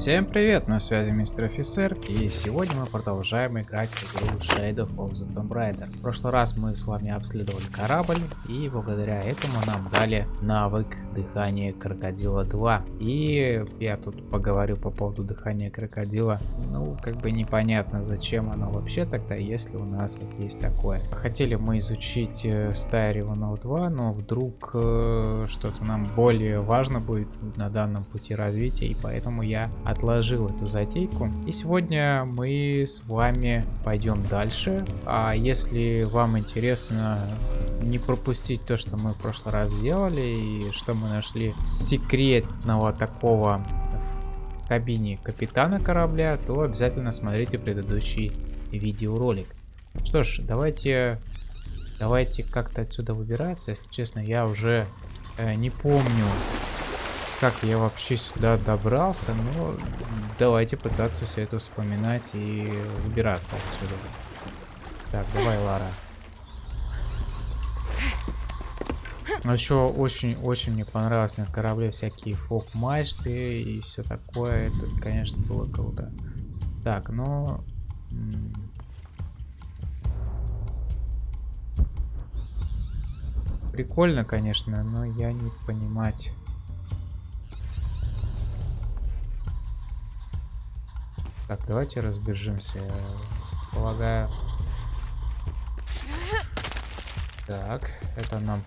Всем привет, на связи мистер офицер, и сегодня мы продолжаем играть в игру Shadow of the Tomb Raider. В прошлый раз мы с вами обследовали корабль, и благодаря этому нам дали навык дыхания крокодила 2. И я тут поговорю по поводу дыхания крокодила. Ну, как бы непонятно, зачем оно вообще тогда, если у нас вот есть такое. Хотели мы изучить э, Стайреванов 2, но вдруг э, что-то нам более важно будет на данном пути развития, и поэтому я отложил эту затейку. И сегодня мы с вами пойдем дальше. А если вам интересно не пропустить то, что мы в прошлый раз сделали, и что мы нашли секретного такого в кабине капитана корабля, то обязательно смотрите предыдущий видеоролик. Что ж, давайте, давайте как-то отсюда выбираться. Если честно, я уже э, не помню, как я вообще сюда добрался, но давайте пытаться все это вспоминать и выбираться отсюда. Так, давай, Лара. Но еще очень-очень мне понравилось на корабле всякие фок-мачты и все такое. Это, конечно, было круто. Так, ну... Прикольно, конечно, но я не понимать Так, давайте разбежимся. Я полагаю. Так, это нам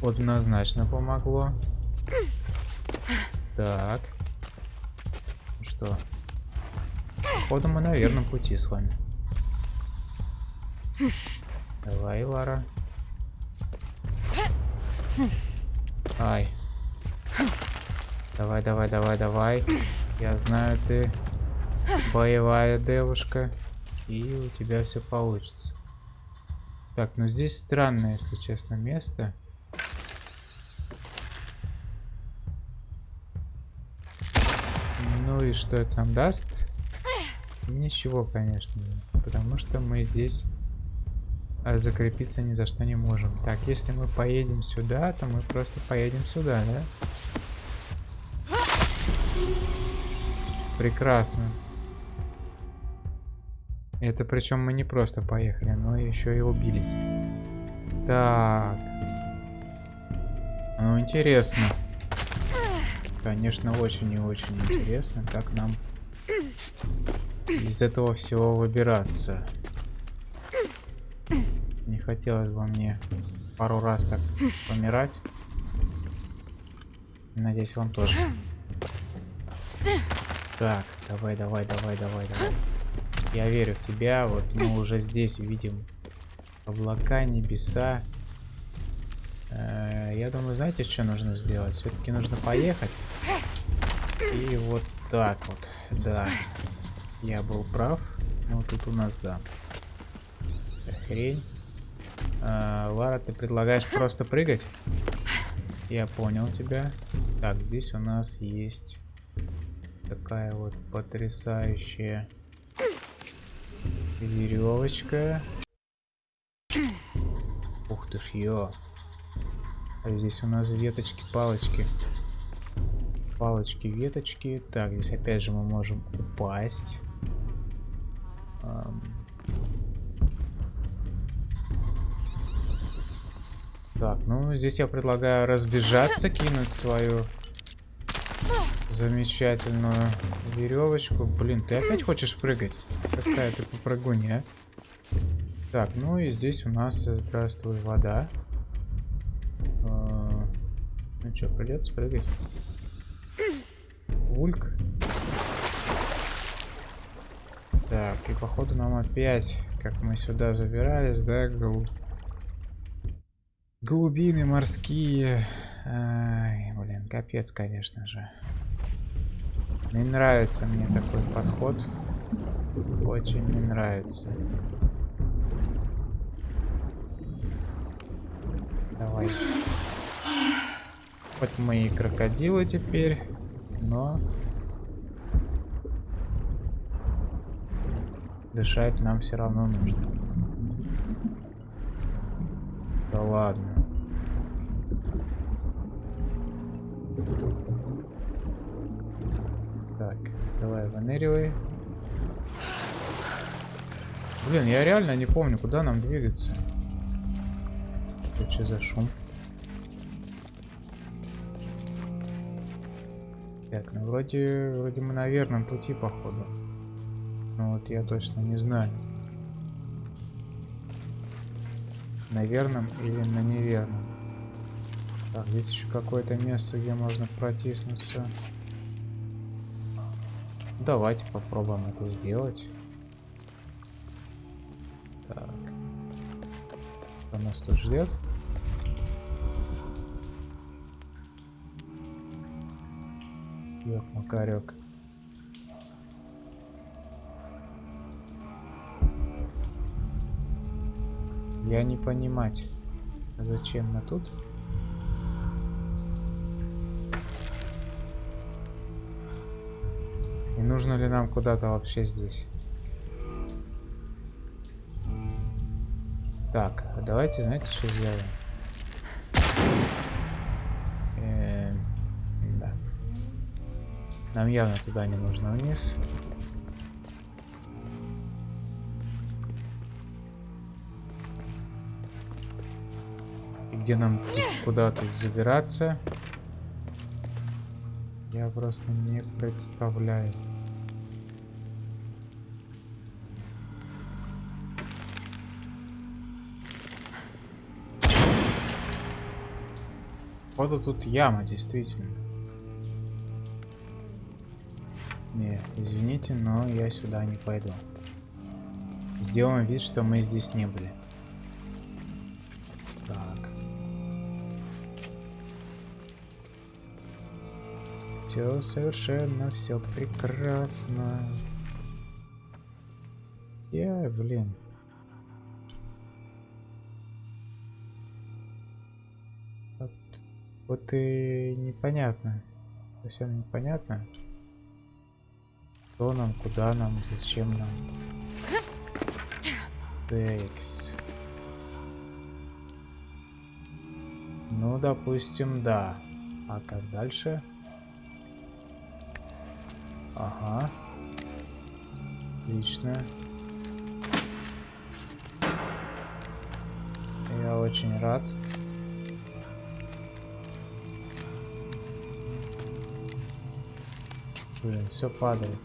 однозначно помогло. Так. Что? Походу мы на верном пути с вами. Давай, Лара. Ай. Давай, давай, давай, давай. Я знаю, ты боевая девушка. И у тебя все получится. Так, ну здесь странное, если честно, место. Ну и что это нам даст? Ничего, конечно. Потому что мы здесь а, закрепиться ни за что не можем. Так, если мы поедем сюда, то мы просто поедем сюда, да? Прекрасно. Это причем мы не просто поехали, но еще и убились. Так. Ну, интересно. Конечно, очень и очень интересно, как нам из этого всего выбираться. Не хотелось бы мне пару раз так помирать. Надеюсь, вам тоже. Так, давай, давай, давай, давай, давай. Я верю в тебя. Вот мы уже здесь видим облака, небеса. Э, я думаю, знаете, что нужно сделать? Все-таки нужно поехать. И вот так вот. Да. Я был прав. Ну, тут у нас, да. Хрень. А, Лара, ты предлагаешь просто прыгать? Я понял тебя. Так, здесь у нас есть такая вот потрясающая Веревочка. Ух ты ж, ё. А здесь у нас веточки, палочки. Палочки, веточки. Так, здесь опять же мы можем упасть. Так, ну здесь я предлагаю разбежаться, кинуть свою замечательную веревочку. Блин, ты опять хочешь прыгать? Какая ты попрыгунья, а? Так, ну и здесь у нас, э, здравствуй, вода. А, ну что, придется прыгать. Ульк. Так, и походу нам опять, как мы сюда забирались, да, гол... глубины морские. Ай, блин, капец, конечно же. Не нравится мне такой подход. Очень не нравится. Давай. Хоть мы и крокодилы теперь, но дышать нам все равно нужно. Да ладно. Так, давай выныривай. Блин, я реально не помню, куда нам двигаться. Это что за шум? Так, ну вроде, вроде мы на верном пути, походу. Но вот я точно не знаю. На верном или на неверном. Так, здесь еще какое-то место, где можно протиснуться. Давайте попробуем это сделать. Так. Что нас тут ждет? Ёк, Макарек. Я не понимать, зачем мы тут? Нужно ли нам куда-то вообще здесь? Так, а давайте, знаете, что сделаем? Эм, да. Нам явно туда не нужно вниз. где нам куда тут забираться. Я просто не представляю. Вот тут яма, действительно. Не, извините, но я сюда не пойду. Сделаем вид, что мы здесь не были. Все совершенно, все прекрасно. Я, блин. Вот, и непонятно. Совсем непонятно. Что нам, куда нам, зачем нам. Текс. Ну, допустим, да. А как дальше? Ага. Отлично. Я очень рад. Блин, все падает.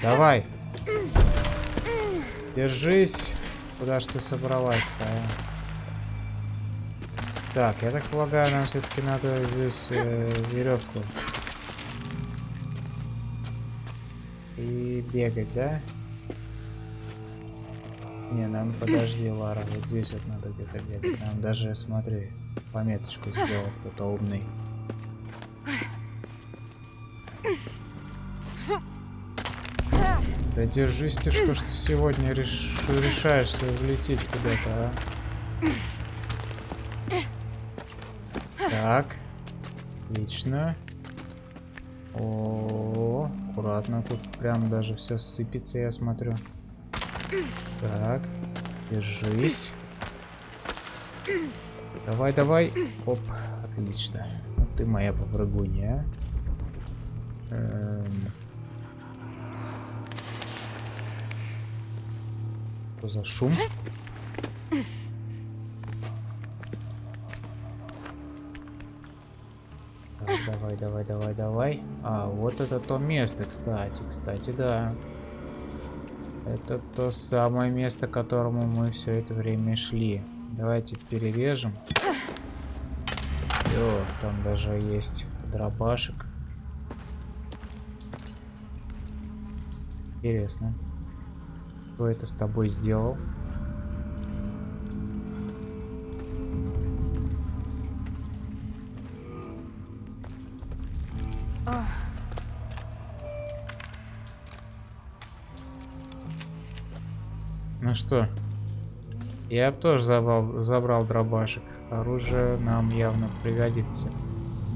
Давай. Держись. Куда ж ты собралась-то, а? Так, я так полагаю, нам все-таки надо здесь э, веревку И бегать, да? Не, нам подожди, Лара, вот здесь вот надо где-то бегать. Нам даже, смотри, пометочку сделал кто-то умный. Да держись ты, что ж ты сегодня реш... решаешься влететь куда-то, а? Так. Отлично. О, -о, -о аккуратно. Тут прям даже все сыпется, я смотрю. Так, держись. Давай, давай. Оп, отлично. Ты моя попрыгунья. Эм... Что за шум? Давай, давай, давай, давай. А, вот это то место, кстати. Кстати, да. Это то самое место, к которому мы все это время шли. Давайте перережем. О, там даже есть дробашек. Интересно. Кто это с тобой сделал? Ну что, я тоже забрал, забрал дробашек. Оружие нам явно пригодится.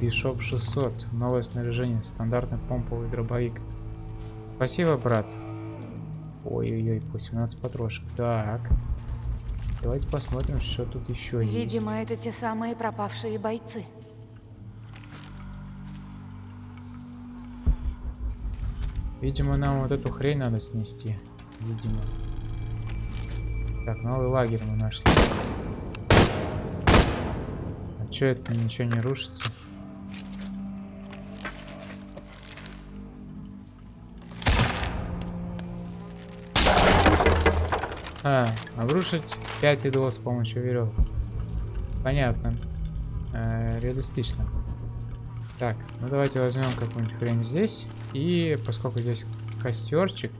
Бишоп 600. Новое снаряжение. Стандартный помповый дробовик. Спасибо, брат. Ой-ой-ой, 18 патрошек. Так. Давайте посмотрим, что тут еще Видимо, есть. Видимо, это те самые пропавшие бойцы. Видимо, нам вот эту хрень надо снести. Видимо. Так, новый лагерь мы нашли. А чё это ничего не рушится? А, обрушить 5 идолов с помощью веревок. Понятно. Э, реалистично. Так, ну давайте возьмем какую-нибудь хрень здесь. И поскольку здесь костерчик,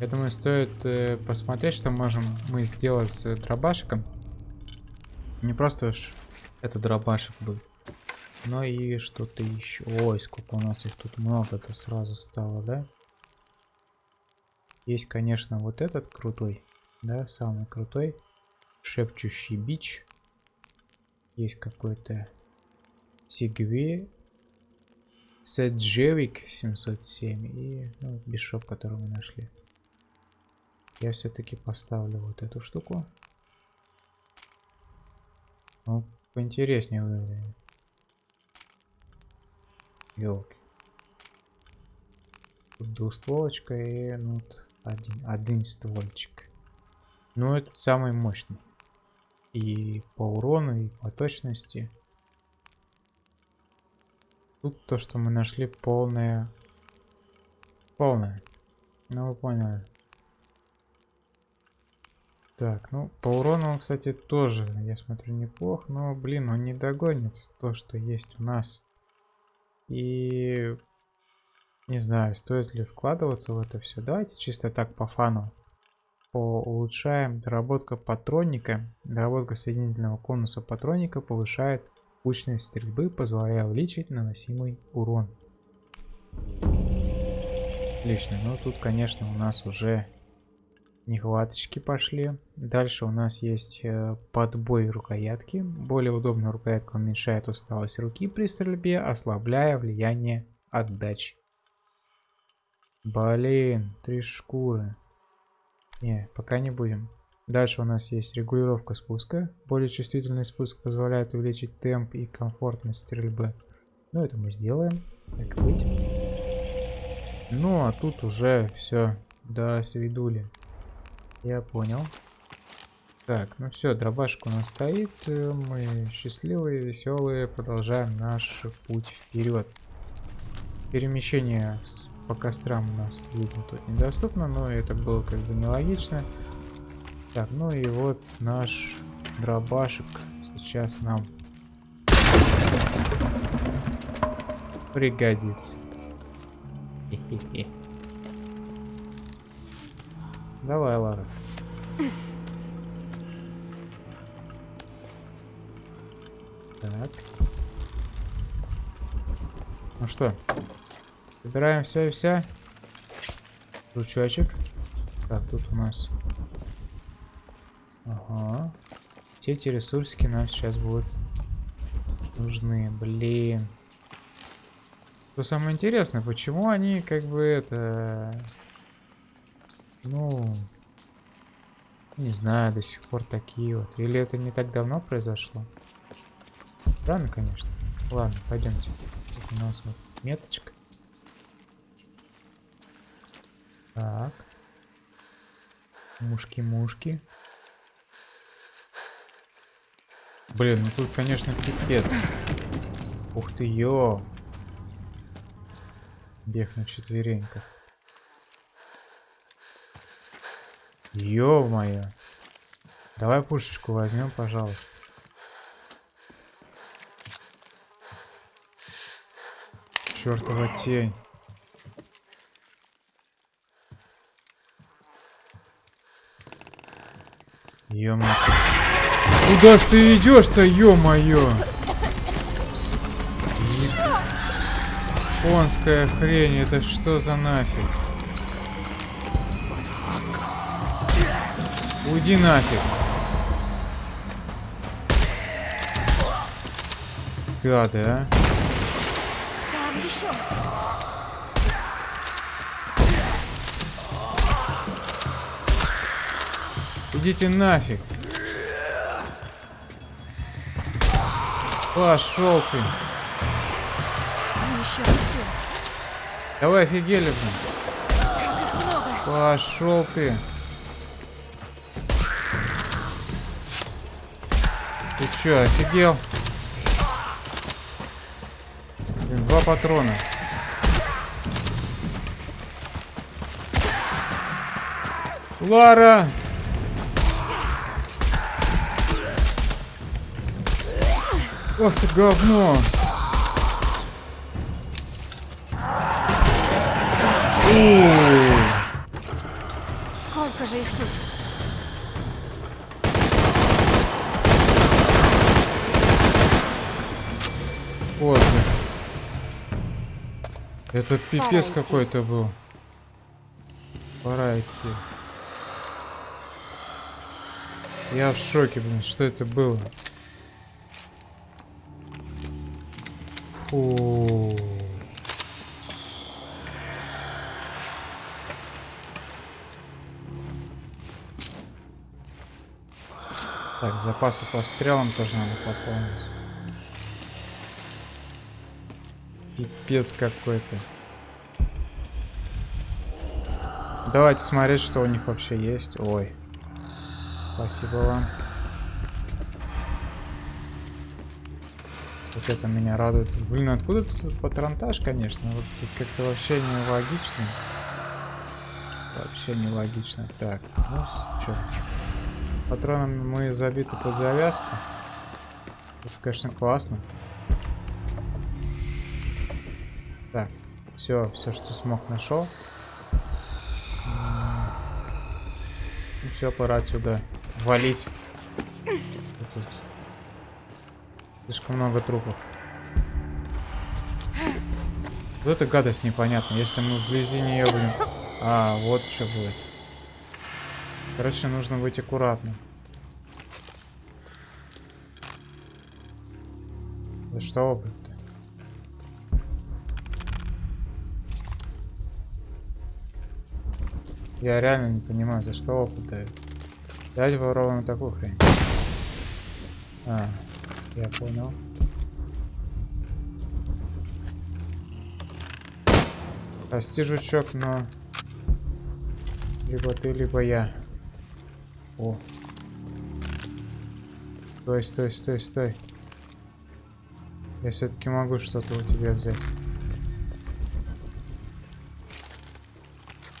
я думаю, стоит э, посмотреть, что можем мы сделать с дробашиком. Не просто уж это дробашик был, но и что-то еще. Ой, сколько у нас их тут много-то сразу стало, да? Есть, конечно, вот этот крутой. Да, самый крутой. Шепчущий бич. Есть какой-то Сигве. Седжевик 707 и ну, бишоп, который мы нашли. Я все-таки поставлю вот эту штуку. Ну, поинтереснее выглядит. Елки. Тут двустволочка и ну, один, один ствольчик. Ну, это самый мощный. И по урону, и по точности. Тут то, что мы нашли, полное... Полное. Ну, вы поняли. Так, ну, по урону, кстати, тоже, я смотрю, неплохо. Но, блин, он не догонит то, что есть у нас. И... Не знаю, стоит ли вкладываться в это все. Давайте чисто так по фану улучшаем доработка патронника. Доработка соединительного конуса патроника повышает кучность стрельбы, позволяя увеличить наносимый урон. Отлично. Ну тут, конечно, у нас уже нехваточки пошли. Дальше у нас есть э, подбой рукоятки. Более удобная рукоятка уменьшает усталость руки при стрельбе, ослабляя влияние отдачи. Блин, три шкуры. Не, пока не будем. Дальше у нас есть регулировка спуска. Более чувствительный спуск позволяет увеличить темп и комфортность стрельбы. Ну, это мы сделаем. Так быть. Ну, а тут уже все до свидули. Я понял. Так, ну все, дробашка у нас стоит. Мы счастливые, веселые. Продолжаем наш путь вперед. Перемещение по кострам у нас тут недоступно, но это было как бы нелогично. Так, ну и вот наш дробашек сейчас нам пригодится. Давай, Лара. Так. Ну что, Собираем все и вся. Жучочек. Так, тут у нас... Ага. Все эти ресурсики нам сейчас будут нужны. Блин. Что самое интересное, почему они как бы это... Ну... Не знаю, до сих пор такие вот. Или это не так давно произошло? Странно, конечно. Ладно, пойдемте. Тут у нас вот меточка. Так. Мушки-мушки. Блин, ну тут, конечно, пипец. Ух ты, ё. Бег на четвереньках. Ё-моё. Давай пушечку возьмем, пожалуйста. Чёртова тень. Ё Куда ж ты идешь-то, ё-моё? Японская хрень, это что за нафиг? Уйди нафиг. Гады, а? Там еще. Идите нафиг. Пошел ты. Давай офигели, блин. Пошел ты. Ты чё, офигел? Блин, два патрона. Лара! Ох ты говно! Сколько же их тут? Поздно. Это пипец какой-то был. Пора идти. Я в шоке, блин, что это было? Фу. Так, запасы по стрелам тоже надо пополнить. Пипец какой-то. Давайте смотреть, что у них вообще есть. Ой. Спасибо вам. Вот это меня радует. Блин, откуда тут патронтаж, конечно? Вот тут как-то вообще нелогично. Вообще нелогично. Так, ну, что? Патронами мы забиты под завязку. Это, конечно, классно. Так, все, все, что смог, нашел. все, пора отсюда валить. Слишком много трупов. Вот эта гадость непонятна. Если мы вблизи нее будем... А, вот что будет. Короче, нужно быть аккуратным. Да что вы? Я реально не понимаю, за что опыт дают. Дать ворованную такую хрень. А, я понял. Прости, жучок, но... Либо ты, либо я. О. Стой, стой, стой, стой. Я все-таки могу что-то у тебя взять.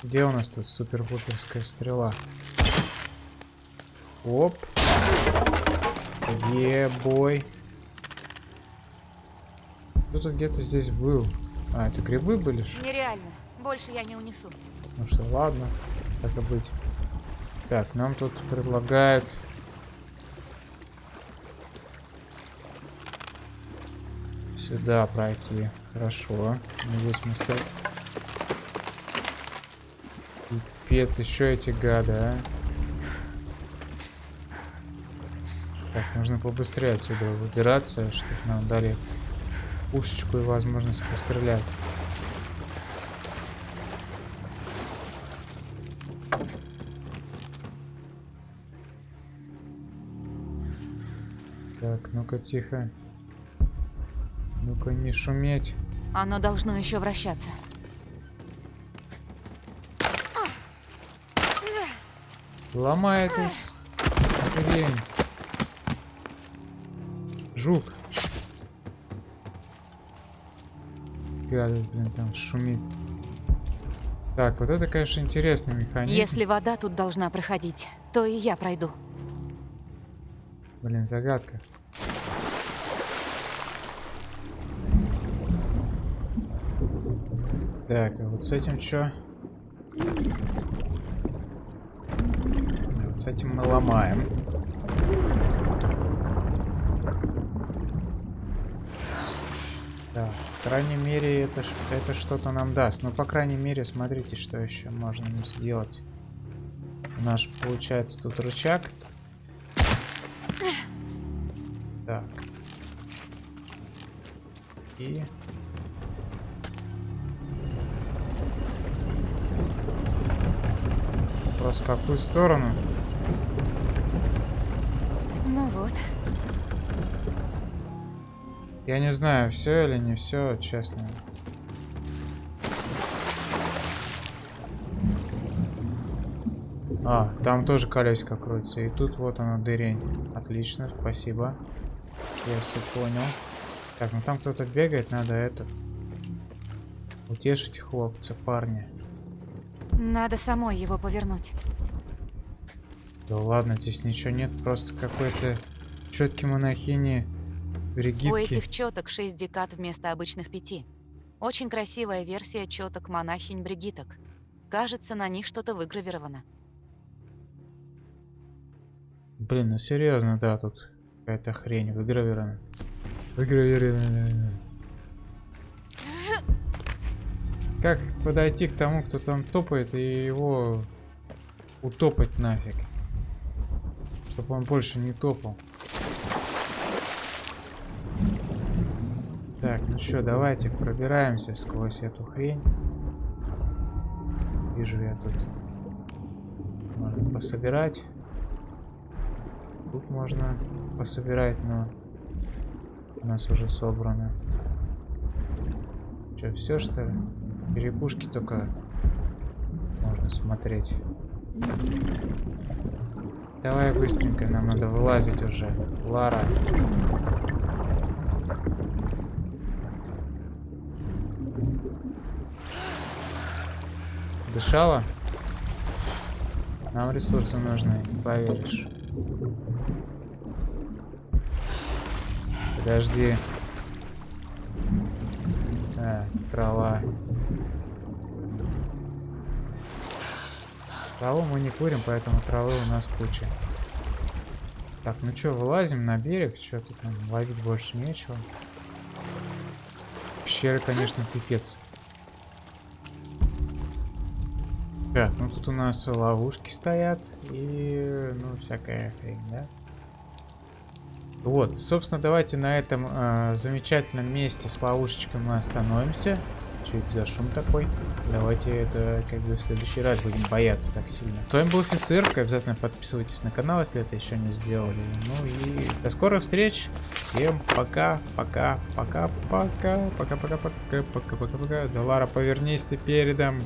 Где у нас тут супер-пуперская стрела? Оп. Ебой. Кто-то где-то здесь был. А, это грибы были? Что? Нереально. Больше я не унесу. Ну что, ладно. Так и быть. Так, нам тут предлагают... Сюда пройти. Хорошо. Здесь мы стоим. Пипец, еще эти гады, а. Так, нужно побыстрее отсюда выбираться, чтобы нам дали пушечку и возможность пострелять. Так, ну-ка тихо. Ну-ка не шуметь. Оно должно еще вращаться. Ломает их. Жук. Гадость, блин, там шумит. Так, вот это, конечно, интересный механизм. Если вода тут должна проходить, то и я пройду. Блин, загадка. Так, а вот с этим что? С этим мы ломаем. Да, по крайней мере, это, это что-то нам даст. Ну, по крайней мере, смотрите, что еще можно сделать. У нас получается тут рычаг. Так. И... Вопрос, в какую сторону? Я не знаю, все или не все, честно. А, там тоже колесико крутится. И тут вот оно, дырень. Отлично, спасибо. Я все понял. Так, ну там кто-то бегает, надо это... Утешить хлопца, парня. Надо самой его повернуть. Да ладно, здесь ничего нет, просто какой-то четкий монахини Бригитки. У этих четок 6 декад вместо обычных пяти. Очень красивая версия четок монахинь бригиток. Кажется, на них что-то выгравировано. Блин, ну серьезно, да, тут какая-то хрень выгравирована. Выгравирована. Как подойти к тому, кто там топает, и его утопать нафиг? Чтобы он больше не топал. Так, ну что, давайте пробираемся сквозь эту хрень. Вижу я тут. Можно пособирать. Тут можно пособирать, но у нас уже собрано. Что, все что ли? Черепушки только можно смотреть. Давай быстренько, нам надо вылазить уже. Лара. Дышала? Нам ресурсы нужны, не поверишь. Подожди. А, трава. Траву мы не курим, поэтому травы у нас куча. Так, ну что, вылазим на берег? Что тут нам ловить больше нечего. Пещеры, конечно, пипец. Так, ну тут у нас ловушки стоят и, ну, всякая хрень, да? Вот, собственно, давайте на этом э, замечательном месте с ловушечкой мы остановимся. Что это за шум такой? Давайте это как бы в следующий раз будем бояться так сильно. С вами был офицер, обязательно подписывайтесь на канал, если это еще не сделали. Ну и до скорых встреч. Всем пока, пока, пока, пока, пока, пока, пока, пока, пока, пока. Да, Лара, повернись ты передом.